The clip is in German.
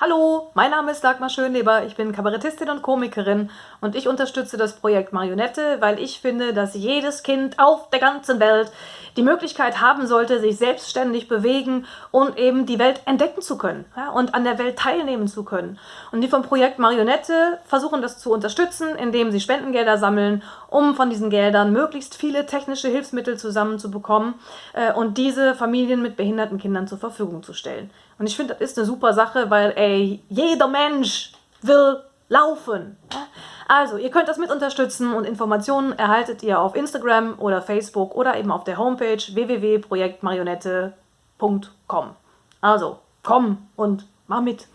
Hallo, mein Name ist Dagmar Schönleber, ich bin Kabarettistin und Komikerin und ich unterstütze das Projekt Marionette, weil ich finde, dass jedes Kind auf der ganzen Welt die Möglichkeit haben sollte, sich selbstständig bewegen und eben die Welt entdecken zu können ja, und an der Welt teilnehmen zu können. Und die vom Projekt Marionette versuchen das zu unterstützen, indem sie Spendengelder sammeln, um von diesen Geldern möglichst viele technische Hilfsmittel zusammenzubekommen äh, und diese Familien mit behinderten Kindern zur Verfügung zu stellen. Und ich finde, das ist eine super Sache, weil ey, jeder Mensch will laufen. Also, ihr könnt das mit unterstützen und Informationen erhaltet ihr auf Instagram oder Facebook oder eben auf der Homepage www.projektmarionette.com. Also, komm und mach mit.